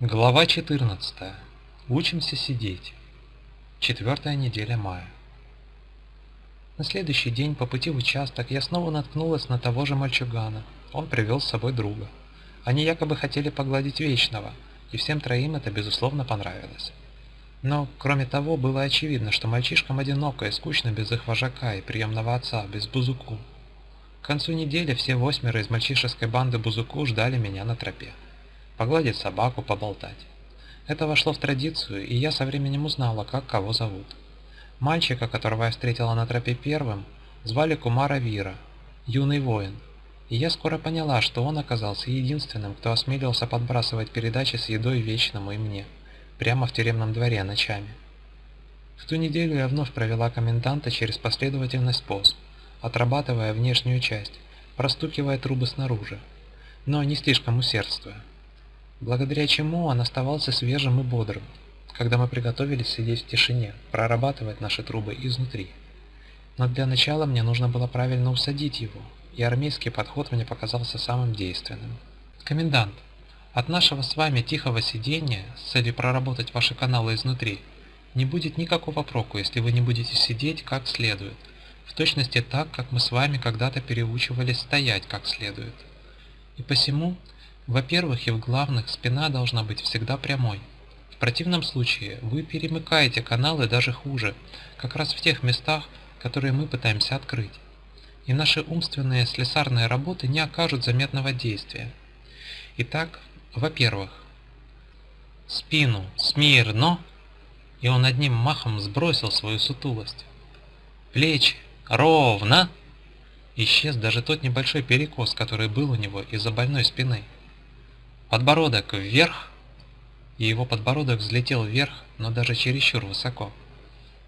Глава 14. Учимся сидеть. Четвертая неделя мая. На следующий день по пути в участок я снова наткнулась на того же мальчугана. Он привел с собой друга. Они якобы хотели погладить Вечного, и всем троим это безусловно понравилось. Но, кроме того, было очевидно, что мальчишкам одиноко и скучно без их вожака и приемного отца, без Бузуку. К концу недели все восьмеро из мальчишеской банды Бузуку ждали меня на тропе погладить собаку, поболтать. Это вошло в традицию, и я со временем узнала, как кого зовут. Мальчика, которого я встретила на тропе первым, звали Кумара Вира, юный воин. И я скоро поняла, что он оказался единственным, кто осмелился подбрасывать передачи с едой Вечному и мне, прямо в тюремном дворе ночами. В ту неделю я вновь провела коменданта через последовательный способ, отрабатывая внешнюю часть, простукивая трубы снаружи, но не слишком усердствуя благодаря чему он оставался свежим и бодрым, когда мы приготовились сидеть в тишине, прорабатывать наши трубы изнутри. Но для начала мне нужно было правильно усадить его, и армейский подход мне показался самым действенным. Комендант, от нашего с вами тихого сидения с целью проработать ваши каналы изнутри не будет никакого проку, если вы не будете сидеть как следует, в точности так, как мы с вами когда-то переучивались стоять как следует. И посему во-первых, и в главных, спина должна быть всегда прямой. В противном случае вы перемыкаете каналы даже хуже, как раз в тех местах, которые мы пытаемся открыть. И наши умственные слесарные работы не окажут заметного действия. Итак, во-первых, спину смирно, и он одним махом сбросил свою сутулость. Плечи ровно, исчез даже тот небольшой перекос, который был у него из-за больной спины. Подбородок вверх, и его подбородок взлетел вверх, но даже чересчур высоко.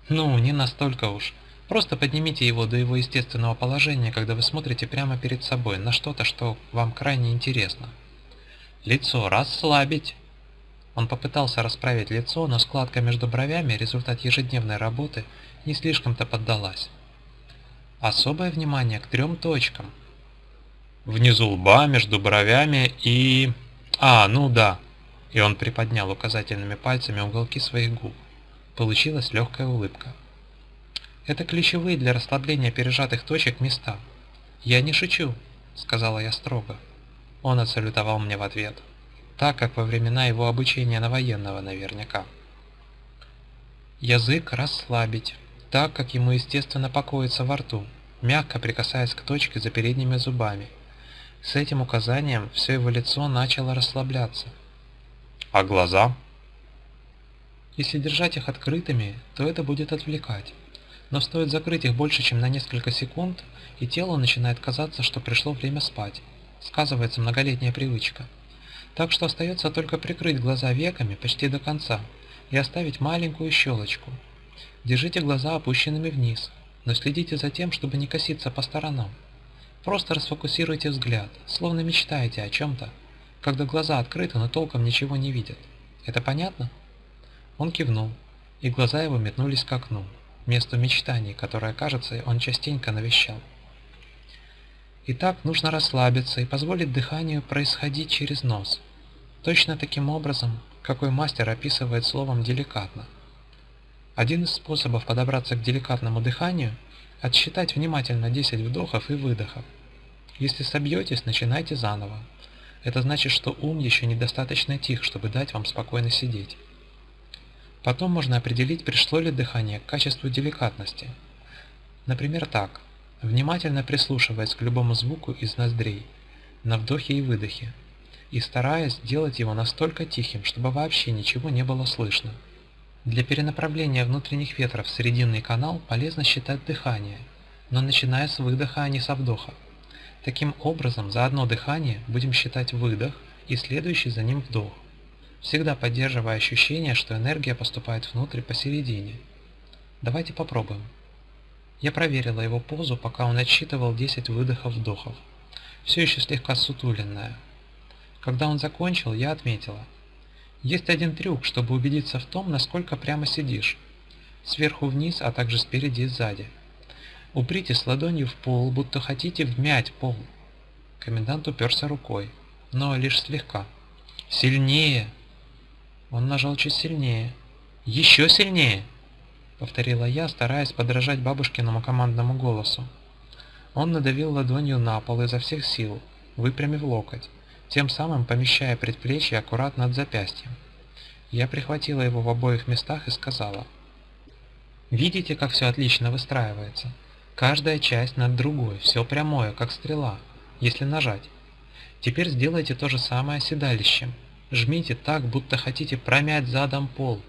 Ну, не настолько уж. Просто поднимите его до его естественного положения, когда вы смотрите прямо перед собой на что-то, что вам крайне интересно. Лицо расслабить. Он попытался расправить лицо, но складка между бровями, результат ежедневной работы, не слишком-то поддалась. Особое внимание к трем точкам. Внизу лба, между бровями и... А, ну да. И он приподнял указательными пальцами уголки своих губ. Получилась легкая улыбка. Это ключевые для расслабления пережатых точек места. Я не шучу, сказала я строго. Он отсалютовал мне в ответ, так как во времена его обучения на военного наверняка. Язык расслабить, так как ему естественно покоится во рту, мягко прикасаясь к точке за передними зубами, с этим указанием все его лицо начало расслабляться. А глаза? Если держать их открытыми, то это будет отвлекать. Но стоит закрыть их больше, чем на несколько секунд, и телу начинает казаться, что пришло время спать. Сказывается многолетняя привычка. Так что остается только прикрыть глаза веками почти до конца и оставить маленькую щелочку. Держите глаза опущенными вниз, но следите за тем, чтобы не коситься по сторонам. Просто расфокусируйте взгляд, словно мечтаете о чем-то, когда глаза открыты, но толком ничего не видят. Это понятно? Он кивнул, и глаза его метнулись к окну, месту мечтаний, которое, кажется, он частенько навещал. Итак, нужно расслабиться и позволить дыханию происходить через нос. Точно таким образом, какой мастер описывает словом «деликатно». Один из способов подобраться к деликатному дыханию – отсчитать внимательно 10 вдохов и выдохов. Если собьетесь, начинайте заново. Это значит, что ум еще недостаточно тих, чтобы дать вам спокойно сидеть. Потом можно определить, пришло ли дыхание к качеству деликатности. Например, так. Внимательно прислушиваясь к любому звуку из ноздрей, на вдохе и выдохе, и стараясь делать его настолько тихим, чтобы вообще ничего не было слышно. Для перенаправления внутренних ветров в срединный канал полезно считать дыхание, но начиная с выдоха, а не со вдоха. Таким образом, за одно дыхание будем считать выдох и следующий за ним вдох, всегда поддерживая ощущение, что энергия поступает внутрь посередине. Давайте попробуем. Я проверила его позу, пока он отсчитывал 10 выдохов-вдохов, все еще слегка сутуленная. Когда он закончил, я отметила. Есть один трюк, чтобы убедиться в том, насколько прямо сидишь. Сверху вниз, а также спереди и сзади. Упритесь ладонью в пол, будто хотите вмять пол. Комендант уперся рукой, но лишь слегка. Сильнее! Он нажал чуть сильнее. «Еще сильнее!» — повторила я, стараясь подражать бабушкиному командному голосу. Он надавил ладонью на пол изо всех сил, выпрямив локоть, тем самым помещая предплечье аккуратно над запястьем. Я прихватила его в обоих местах и сказала. «Видите, как все отлично выстраивается? Каждая часть над другой, все прямое, как стрела, если нажать. Теперь сделайте то же самое седалищем. Жмите так, будто хотите промять задом пол».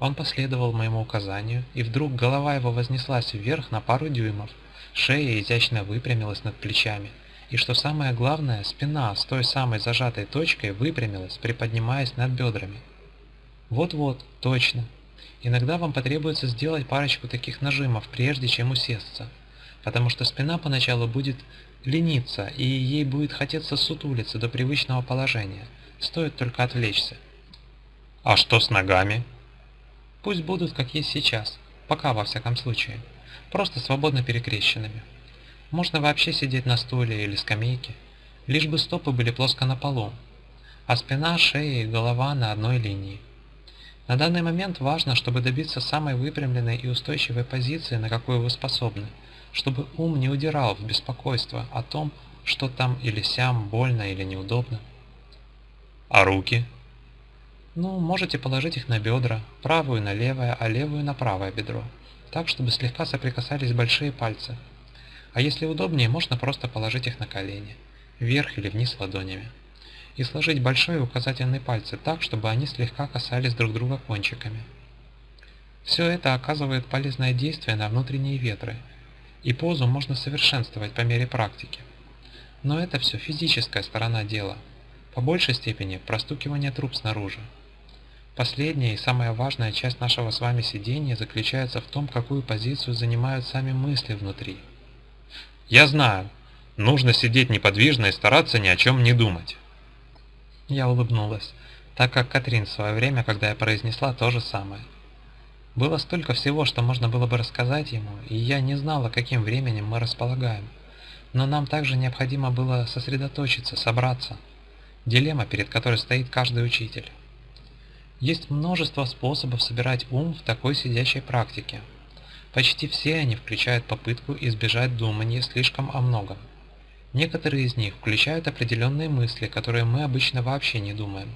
Он последовал моему указанию, и вдруг голова его вознеслась вверх на пару дюймов, шея изящно выпрямилась над плечами, и что самое главное, спина с той самой зажатой точкой выпрямилась, приподнимаясь над бедрами. Вот-вот, точно. Иногда вам потребуется сделать парочку таких нажимов, прежде чем усесться, потому что спина поначалу будет лениться, и ей будет хотеться сутулиться до привычного положения, стоит только отвлечься. А что с ногами? Пусть будут, как есть сейчас, пока во всяком случае, просто свободно перекрещенными. Можно вообще сидеть на стуле или скамейке, лишь бы стопы были плоско на полу, а спина, шея и голова на одной линии. На данный момент важно, чтобы добиться самой выпрямленной и устойчивой позиции, на какую вы способны, чтобы ум не удирал в беспокойство о том, что там или сям, больно или неудобно. А руки? Ну, можете положить их на бедра, правую на левое, а левую на правое бедро, так, чтобы слегка соприкасались большие пальцы. А если удобнее, можно просто положить их на колени, вверх или вниз ладонями и сложить большой и указательный пальцы так, чтобы они слегка касались друг друга кончиками. Все это оказывает полезное действие на внутренние ветры, и позу можно совершенствовать по мере практики. Но это все физическая сторона дела, по большей степени простукивание труб снаружи. Последняя и самая важная часть нашего с вами сидения заключается в том, какую позицию занимают сами мысли внутри. Я знаю, нужно сидеть неподвижно и стараться ни о чем не думать. Я улыбнулась, так как Катрин в свое время, когда я произнесла то же самое. Было столько всего, что можно было бы рассказать ему, и я не знала, каким временем мы располагаем. Но нам также необходимо было сосредоточиться, собраться. Дилемма, перед которой стоит каждый учитель. Есть множество способов собирать ум в такой сидящей практике. Почти все они включают попытку избежать думания слишком о многом. Некоторые из них включают определенные мысли, которые мы обычно вообще не думаем.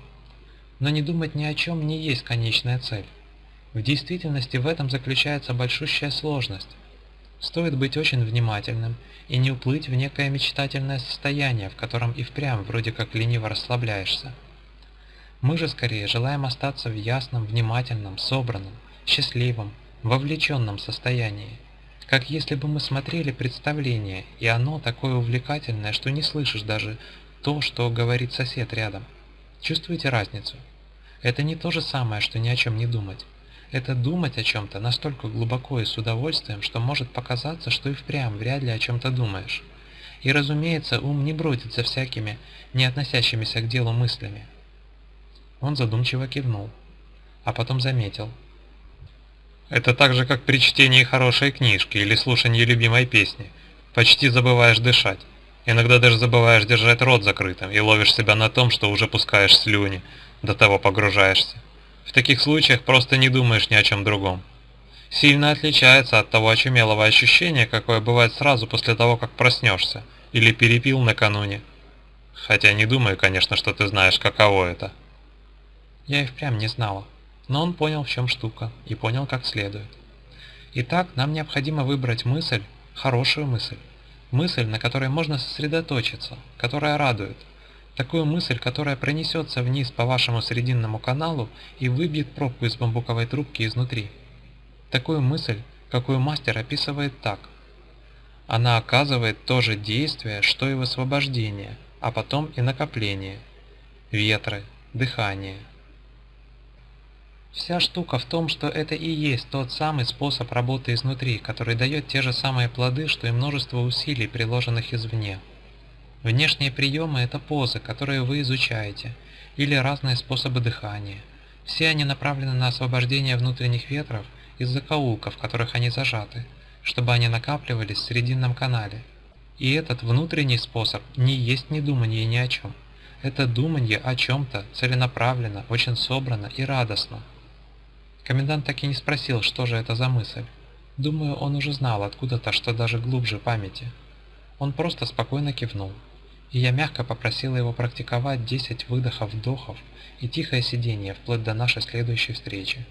Но не думать ни о чем не есть конечная цель. В действительности в этом заключается большущая сложность. Стоит быть очень внимательным и не уплыть в некое мечтательное состояние, в котором и впрямь вроде как лениво расслабляешься. Мы же скорее желаем остаться в ясном, внимательном, собранном, счастливом, вовлеченном состоянии – как если бы мы смотрели представление, и оно такое увлекательное, что не слышишь даже то, что говорит сосед рядом. Чувствуете разницу? Это не то же самое, что ни о чем не думать. Это думать о чем-то настолько глубоко и с удовольствием, что может показаться, что и впрямь вряд ли о чем-то думаешь. И разумеется, ум не бродит за всякими, не относящимися к делу мыслями. Он задумчиво кивнул, а потом заметил – это так же, как при чтении хорошей книжки или слушании любимой песни. Почти забываешь дышать. Иногда даже забываешь держать рот закрытым и ловишь себя на том, что уже пускаешь слюни, до того погружаешься. В таких случаях просто не думаешь ни о чем другом. Сильно отличается от того очумелого ощущения, какое бывает сразу после того, как проснешься, или перепил накануне. Хотя не думаю, конечно, что ты знаешь, каково это. Я и впрямь не знала но он понял, в чем штука, и понял как следует. Итак, нам необходимо выбрать мысль, хорошую мысль, мысль, на которой можно сосредоточиться, которая радует, такую мысль, которая пронесется вниз по вашему срединному каналу и выбьет пробку из бамбуковой трубки изнутри. Такую мысль, какую мастер описывает так. Она оказывает то же действие, что и высвобождение, а потом и накопление, ветры, дыхание, Вся штука в том, что это и есть тот самый способ работы изнутри, который дает те же самые плоды, что и множество усилий, приложенных извне. Внешние приемы – это позы, которые вы изучаете, или разные способы дыхания. Все они направлены на освобождение внутренних ветров из закоулков, в которых они зажаты, чтобы они накапливались в срединном канале. И этот внутренний способ не есть не думание ни о чем. Это думанье о чем-то целенаправленно, очень собрано и радостно. Комендант так и не спросил, что же это за мысль. Думаю, он уже знал откуда-то, что даже глубже памяти. Он просто спокойно кивнул. И я мягко попросила его практиковать 10 выдохов-вдохов и тихое сидение вплоть до нашей следующей встречи.